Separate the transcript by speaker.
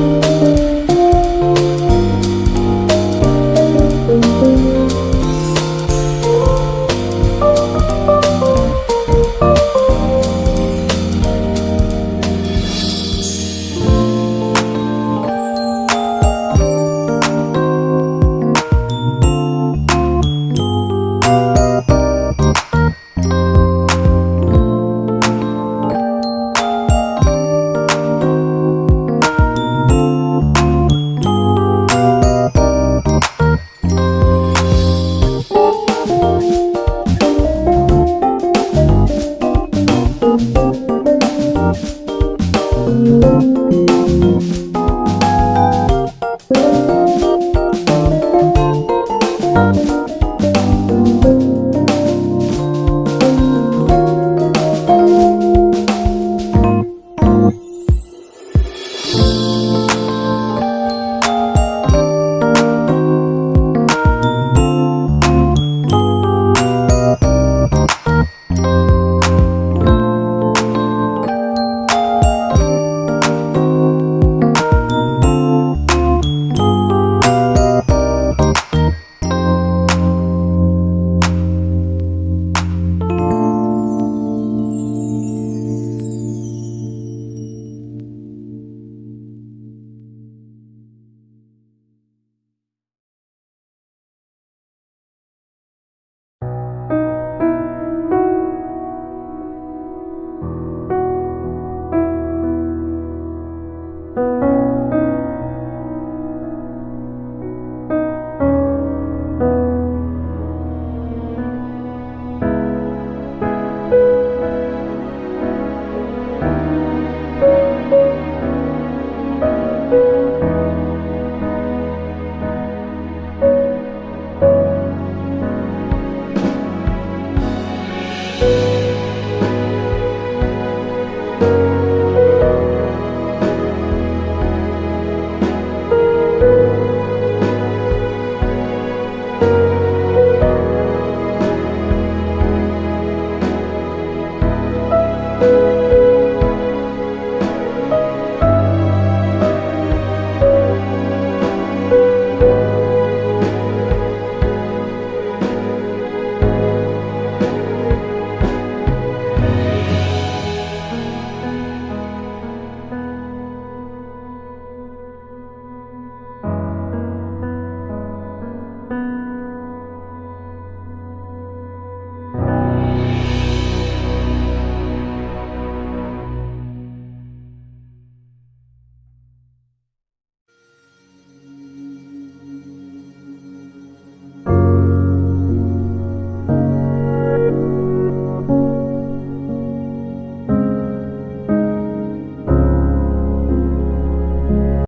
Speaker 1: Thank you. Bye.